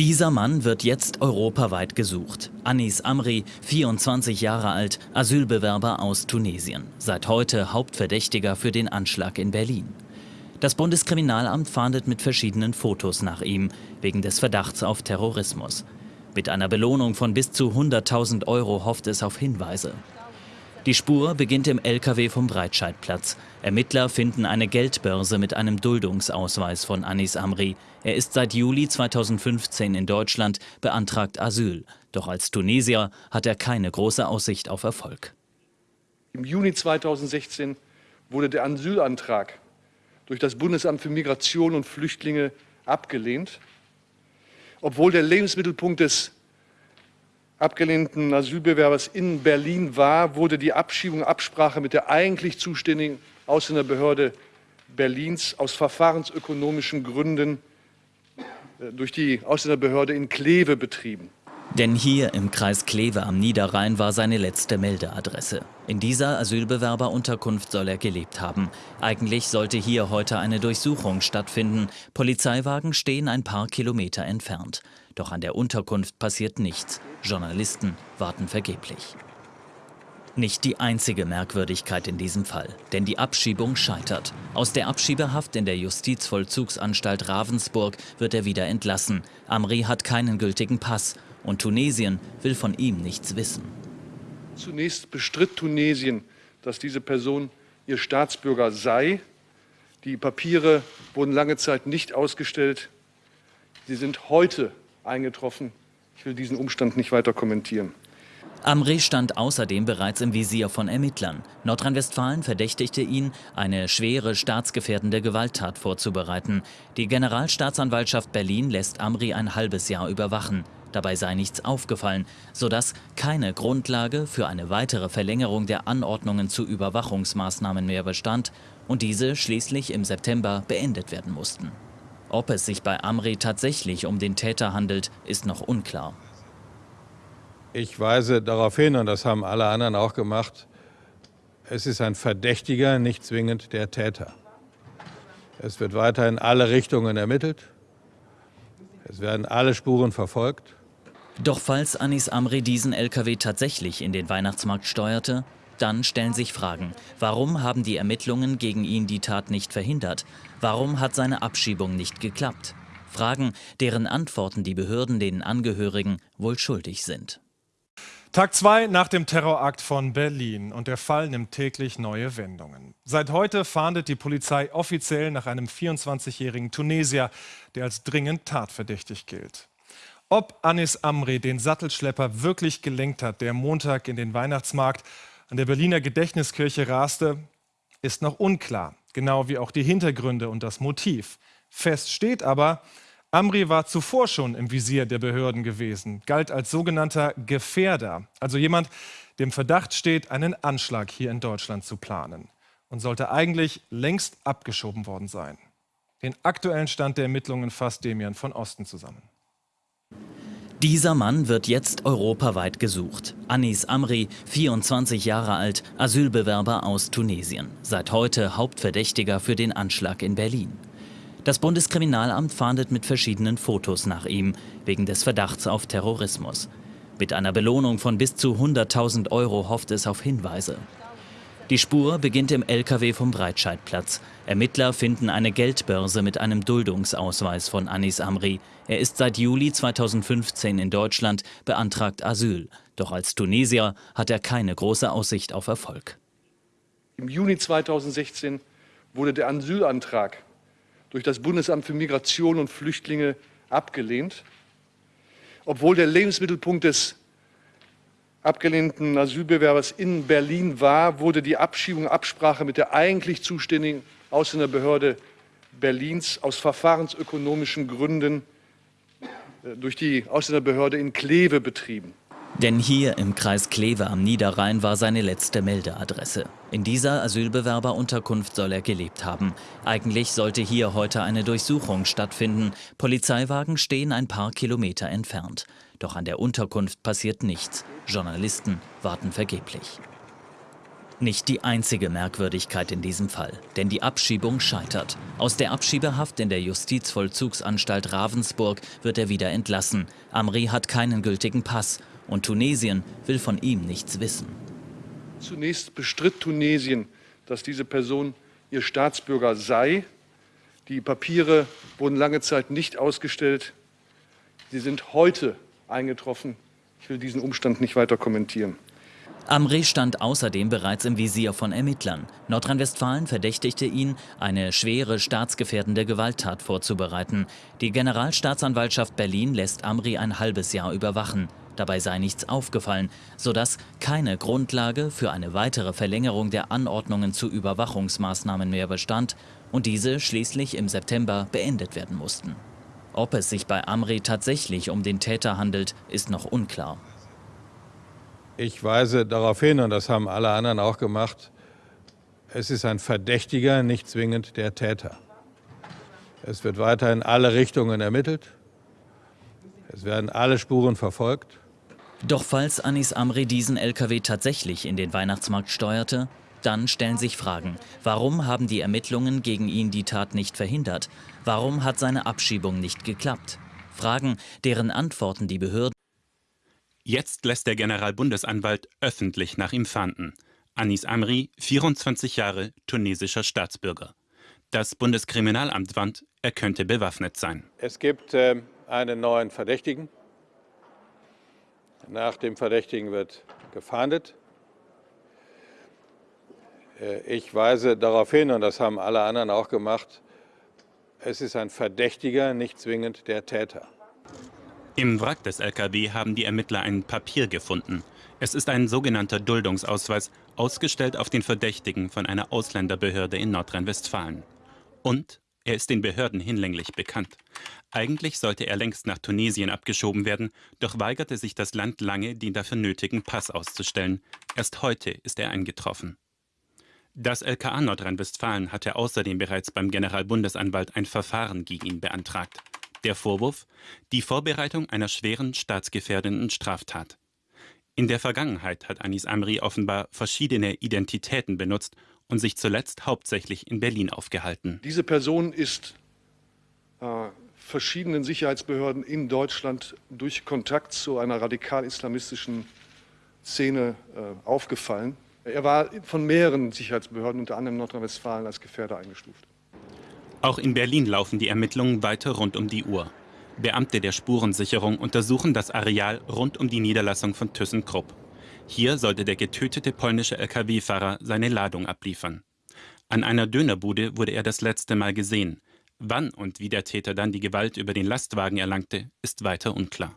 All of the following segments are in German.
Dieser Mann wird jetzt europaweit gesucht. Anis Amri, 24 Jahre alt, Asylbewerber aus Tunesien. Seit heute Hauptverdächtiger für den Anschlag in Berlin. Das Bundeskriminalamt fahndet mit verschiedenen Fotos nach ihm, wegen des Verdachts auf Terrorismus. Mit einer Belohnung von bis zu 100.000 Euro hofft es auf Hinweise. Die Spur beginnt im LKW vom Breitscheidplatz. Ermittler finden eine Geldbörse mit einem Duldungsausweis von Anis Amri. Er ist seit Juli 2015 in Deutschland, beantragt Asyl. Doch als Tunesier hat er keine große Aussicht auf Erfolg. Im Juni 2016 wurde der Asylantrag durch das Bundesamt für Migration und Flüchtlinge abgelehnt, obwohl der Lebensmittelpunkt des abgelehnten Asylbewerbers in Berlin war, wurde die Abschiebung Absprache mit der eigentlich zuständigen Ausländerbehörde Berlins aus verfahrensökonomischen Gründen äh, durch die Ausländerbehörde in Kleve betrieben. Denn hier im Kreis Kleve am Niederrhein war seine letzte Meldeadresse. In dieser Asylbewerberunterkunft soll er gelebt haben. Eigentlich sollte hier heute eine Durchsuchung stattfinden. Polizeiwagen stehen ein paar Kilometer entfernt. Doch an der Unterkunft passiert nichts. Journalisten warten vergeblich. Nicht die einzige Merkwürdigkeit in diesem Fall, denn die Abschiebung scheitert. Aus der Abschiebehaft in der Justizvollzugsanstalt Ravensburg wird er wieder entlassen. Amri hat keinen gültigen Pass und Tunesien will von ihm nichts wissen. Zunächst bestritt Tunesien, dass diese Person ihr Staatsbürger sei. Die Papiere wurden lange Zeit nicht ausgestellt. Sie sind heute eingetroffen. Ich will diesen Umstand nicht weiter kommentieren. Amri stand außerdem bereits im Visier von Ermittlern. Nordrhein-Westfalen verdächtigte ihn, eine schwere staatsgefährdende Gewalttat vorzubereiten. Die Generalstaatsanwaltschaft Berlin lässt Amri ein halbes Jahr überwachen. Dabei sei nichts aufgefallen, sodass keine Grundlage für eine weitere Verlängerung der Anordnungen zu Überwachungsmaßnahmen mehr bestand und diese schließlich im September beendet werden mussten. Ob es sich bei Amri tatsächlich um den Täter handelt, ist noch unklar. Ich weise darauf hin, und das haben alle anderen auch gemacht, es ist ein Verdächtiger, nicht zwingend der Täter. Es wird weiter in alle Richtungen ermittelt. Es werden alle Spuren verfolgt. Doch falls Anis Amri diesen LKW tatsächlich in den Weihnachtsmarkt steuerte, dann stellen sich Fragen. Warum haben die Ermittlungen gegen ihn die Tat nicht verhindert? Warum hat seine Abschiebung nicht geklappt? Fragen, deren Antworten die Behörden den Angehörigen wohl schuldig sind. Tag 2 nach dem Terrorakt von Berlin und der Fall nimmt täglich neue Wendungen. Seit heute fahndet die Polizei offiziell nach einem 24-jährigen Tunesier, der als dringend tatverdächtig gilt. Ob Anis Amri den Sattelschlepper wirklich gelenkt hat, der Montag in den Weihnachtsmarkt an der Berliner Gedächtniskirche raste, ist noch unklar, genau wie auch die Hintergründe und das Motiv. Fest steht aber, Amri war zuvor schon im Visier der Behörden gewesen, galt als sogenannter Gefährder, also jemand, dem Verdacht steht, einen Anschlag hier in Deutschland zu planen und sollte eigentlich längst abgeschoben worden sein. Den aktuellen Stand der Ermittlungen fasst Demian von Osten zusammen. Dieser Mann wird jetzt europaweit gesucht. Anis Amri, 24 Jahre alt, Asylbewerber aus Tunesien. Seit heute Hauptverdächtiger für den Anschlag in Berlin. Das Bundeskriminalamt fahndet mit verschiedenen Fotos nach ihm, wegen des Verdachts auf Terrorismus. Mit einer Belohnung von bis zu 100.000 Euro hofft es auf Hinweise. Die Spur beginnt im LKW vom Breitscheidplatz. Ermittler finden eine Geldbörse mit einem Duldungsausweis von Anis Amri. Er ist seit Juli 2015 in Deutschland, beantragt Asyl. Doch als Tunesier hat er keine große Aussicht auf Erfolg. Im Juni 2016 wurde der Asylantrag durch das Bundesamt für Migration und Flüchtlinge abgelehnt, obwohl der Lebensmittelpunkt des abgelehnten Asylbewerbers in Berlin war, wurde die Abschiebung Absprache mit der eigentlich zuständigen Ausländerbehörde Berlins aus verfahrensökonomischen Gründen äh, durch die Ausländerbehörde in Kleve betrieben. Denn hier im Kreis Kleve am Niederrhein war seine letzte Meldeadresse. In dieser Asylbewerberunterkunft soll er gelebt haben. Eigentlich sollte hier heute eine Durchsuchung stattfinden. Polizeiwagen stehen ein paar Kilometer entfernt. Doch an der Unterkunft passiert nichts. Journalisten warten vergeblich. Nicht die einzige Merkwürdigkeit in diesem Fall, denn die Abschiebung scheitert. Aus der Abschiebehaft in der Justizvollzugsanstalt Ravensburg wird er wieder entlassen. Amri hat keinen gültigen Pass und Tunesien will von ihm nichts wissen. Zunächst bestritt Tunesien, dass diese Person ihr Staatsbürger sei. Die Papiere wurden lange Zeit nicht ausgestellt. Sie sind heute eingetroffen. Ich will diesen Umstand nicht weiter kommentieren. Amri stand außerdem bereits im Visier von Ermittlern. Nordrhein-Westfalen verdächtigte ihn, eine schwere staatsgefährdende Gewalttat vorzubereiten. Die Generalstaatsanwaltschaft Berlin lässt Amri ein halbes Jahr überwachen. Dabei sei nichts aufgefallen, sodass keine Grundlage für eine weitere Verlängerung der Anordnungen zu Überwachungsmaßnahmen mehr bestand und diese schließlich im September beendet werden mussten. Ob es sich bei Amri tatsächlich um den Täter handelt, ist noch unklar. Ich weise darauf hin, und das haben alle anderen auch gemacht, es ist ein Verdächtiger, nicht zwingend der Täter. Es wird weiter in alle Richtungen ermittelt. Es werden alle Spuren verfolgt. Doch falls Anis Amri diesen LKW tatsächlich in den Weihnachtsmarkt steuerte, dann stellen sich Fragen. Warum haben die Ermittlungen gegen ihn die Tat nicht verhindert? Warum hat seine Abschiebung nicht geklappt? Fragen, deren Antworten die Behörden Jetzt lässt der Generalbundesanwalt öffentlich nach ihm fahnden. Anis Amri, 24 Jahre, tunesischer Staatsbürger. Das Bundeskriminalamt warnt, er könnte bewaffnet sein. Es gibt äh, einen neuen Verdächtigen. Nach dem Verdächtigen wird gefahndet. Äh, ich weise darauf hin, und das haben alle anderen auch gemacht, es ist ein Verdächtiger, nicht zwingend der Täter. Im Wrack des LKW haben die Ermittler ein Papier gefunden. Es ist ein sogenannter Duldungsausweis, ausgestellt auf den Verdächtigen von einer Ausländerbehörde in Nordrhein-Westfalen. Und er ist den Behörden hinlänglich bekannt. Eigentlich sollte er längst nach Tunesien abgeschoben werden, doch weigerte sich das Land lange, den dafür nötigen Pass auszustellen. Erst heute ist er eingetroffen. Das LKA Nordrhein-Westfalen hatte außerdem bereits beim Generalbundesanwalt ein Verfahren gegen ihn beantragt. Der Vorwurf? Die Vorbereitung einer schweren staatsgefährdenden Straftat. In der Vergangenheit hat Anis Amri offenbar verschiedene Identitäten benutzt und sich zuletzt hauptsächlich in Berlin aufgehalten. Diese Person ist äh, verschiedenen Sicherheitsbehörden in Deutschland durch Kontakt zu einer radikal-islamistischen Szene äh, aufgefallen. Er war von mehreren Sicherheitsbehörden, unter anderem Nordrhein-Westfalen, als Gefährder eingestuft. Auch in Berlin laufen die Ermittlungen weiter rund um die Uhr. Beamte der Spurensicherung untersuchen das Areal rund um die Niederlassung von ThyssenKrupp. Hier sollte der getötete polnische Lkw-Fahrer seine Ladung abliefern. An einer Dönerbude wurde er das letzte Mal gesehen. Wann und wie der Täter dann die Gewalt über den Lastwagen erlangte, ist weiter unklar.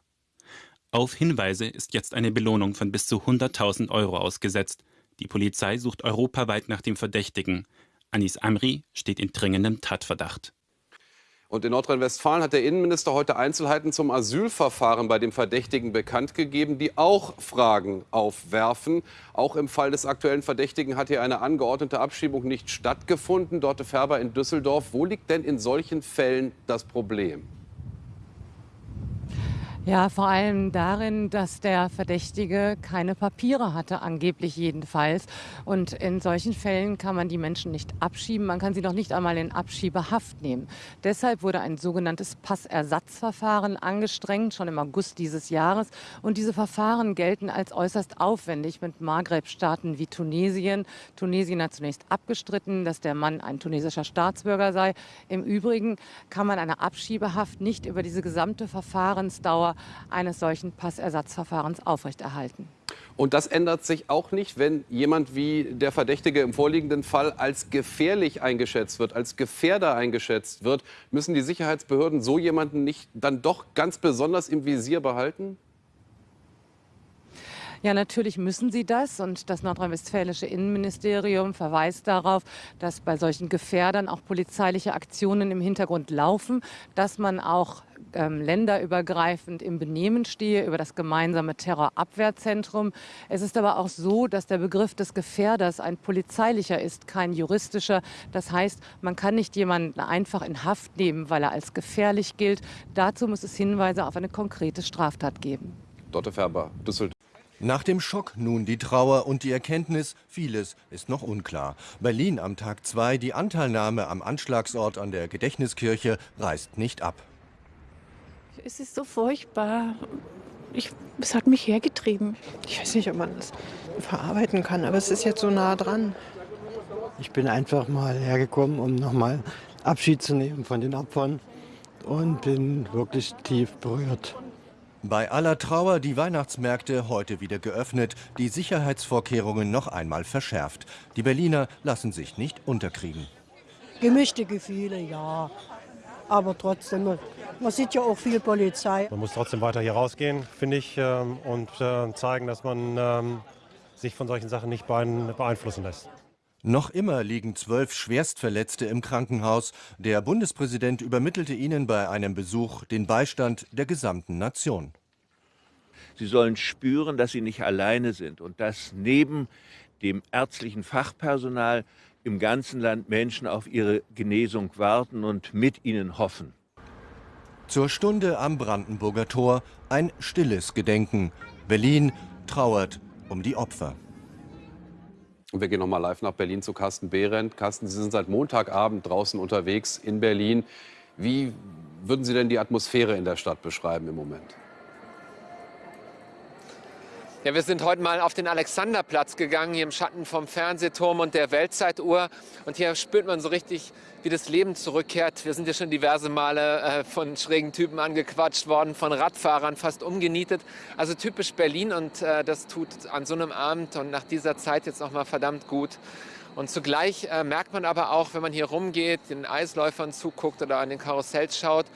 Auf Hinweise ist jetzt eine Belohnung von bis zu 100.000 Euro ausgesetzt. Die Polizei sucht europaweit nach dem Verdächtigen. Anis Amri steht in dringendem Tatverdacht. Und in Nordrhein-Westfalen hat der Innenminister heute Einzelheiten zum Asylverfahren bei dem Verdächtigen bekannt gegeben, die auch Fragen aufwerfen. Auch im Fall des aktuellen Verdächtigen hat hier eine angeordnete Abschiebung nicht stattgefunden. Dorte Färber in Düsseldorf. Wo liegt denn in solchen Fällen das Problem? Ja, vor allem darin, dass der Verdächtige keine Papiere hatte, angeblich jedenfalls. Und in solchen Fällen kann man die Menschen nicht abschieben, man kann sie noch nicht einmal in Abschiebehaft nehmen. Deshalb wurde ein sogenanntes Passersatzverfahren angestrengt, schon im August dieses Jahres. Und diese Verfahren gelten als äußerst aufwendig mit Maghreb-Staaten wie Tunesien. Tunesien hat zunächst abgestritten, dass der Mann ein tunesischer Staatsbürger sei. Im Übrigen kann man eine Abschiebehaft nicht über diese gesamte Verfahrensdauer eines solchen Passersatzverfahrens aufrechterhalten. Und das ändert sich auch nicht, wenn jemand wie der Verdächtige im vorliegenden Fall als gefährlich eingeschätzt wird, als Gefährder eingeschätzt wird. Müssen die Sicherheitsbehörden so jemanden nicht dann doch ganz besonders im Visier behalten? Ja, natürlich müssen sie das. Und das nordrhein-westfälische Innenministerium verweist darauf, dass bei solchen Gefährdern auch polizeiliche Aktionen im Hintergrund laufen, dass man auch ähm, länderübergreifend im Benehmen stehe über das gemeinsame Terrorabwehrzentrum. Es ist aber auch so, dass der Begriff des Gefährders ein polizeilicher ist, kein juristischer. Das heißt, man kann nicht jemanden einfach in Haft nehmen, weil er als gefährlich gilt. Dazu muss es Hinweise auf eine konkrete Straftat geben. Dotte Färber, Düsseldorf. Nach dem Schock nun die Trauer und die Erkenntnis, vieles ist noch unklar. Berlin am Tag 2, die Anteilnahme am Anschlagsort an der Gedächtniskirche reißt nicht ab. Es ist so furchtbar. Ich, es hat mich hergetrieben. Ich weiß nicht, ob man das verarbeiten kann, aber es ist jetzt so nah dran. Ich bin einfach mal hergekommen, um nochmal Abschied zu nehmen von den Opfern und bin wirklich tief berührt. Bei aller Trauer die Weihnachtsmärkte heute wieder geöffnet, die Sicherheitsvorkehrungen noch einmal verschärft. Die Berliner lassen sich nicht unterkriegen. Gemischte Gefühle, ja. Aber trotzdem, man sieht ja auch viel Polizei. Man muss trotzdem weiter hier rausgehen, finde ich, ähm, und äh, zeigen, dass man ähm, sich von solchen Sachen nicht beeinflussen lässt. Noch immer liegen zwölf Schwerstverletzte im Krankenhaus. Der Bundespräsident übermittelte ihnen bei einem Besuch den Beistand der gesamten Nation. Sie sollen spüren, dass sie nicht alleine sind und dass neben dem ärztlichen Fachpersonal im ganzen Land Menschen auf ihre Genesung warten und mit ihnen hoffen. Zur Stunde am Brandenburger Tor ein stilles Gedenken. Berlin trauert um die Opfer. Und wir gehen noch mal live nach Berlin zu Carsten Behrendt. Carsten, Sie sind seit Montagabend draußen unterwegs in Berlin. Wie würden Sie denn die Atmosphäre in der Stadt beschreiben im Moment? Ja, wir sind heute mal auf den Alexanderplatz gegangen, hier im Schatten vom Fernsehturm und der Weltzeituhr. Und hier spürt man so richtig, wie das Leben zurückkehrt. Wir sind ja schon diverse Male äh, von schrägen Typen angequatscht worden, von Radfahrern fast umgenietet. Also typisch Berlin und äh, das tut an so einem Abend und nach dieser Zeit jetzt noch mal verdammt gut. Und zugleich äh, merkt man aber auch, wenn man hier rumgeht, den Eisläufern zuguckt oder an den Karussells schaut,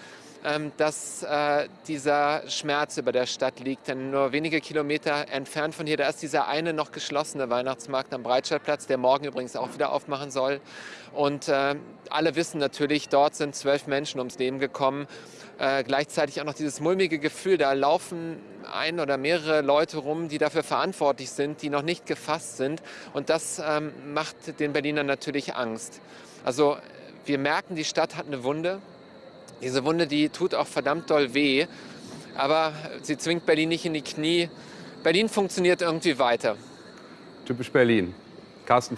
dass äh, dieser Schmerz über der Stadt liegt. Denn nur wenige Kilometer entfernt von hier, da ist dieser eine noch geschlossene Weihnachtsmarkt am Breitscheidplatz, der morgen übrigens auch wieder aufmachen soll. Und äh, alle wissen natürlich, dort sind zwölf Menschen ums Leben gekommen. Äh, gleichzeitig auch noch dieses mulmige Gefühl, da laufen ein oder mehrere Leute rum, die dafür verantwortlich sind, die noch nicht gefasst sind. Und das ähm, macht den Berlinern natürlich Angst. Also wir merken, die Stadt hat eine Wunde. Diese Wunde, die tut auch verdammt doll weh, aber sie zwingt Berlin nicht in die Knie. Berlin funktioniert irgendwie weiter. Typisch Berlin. Carsten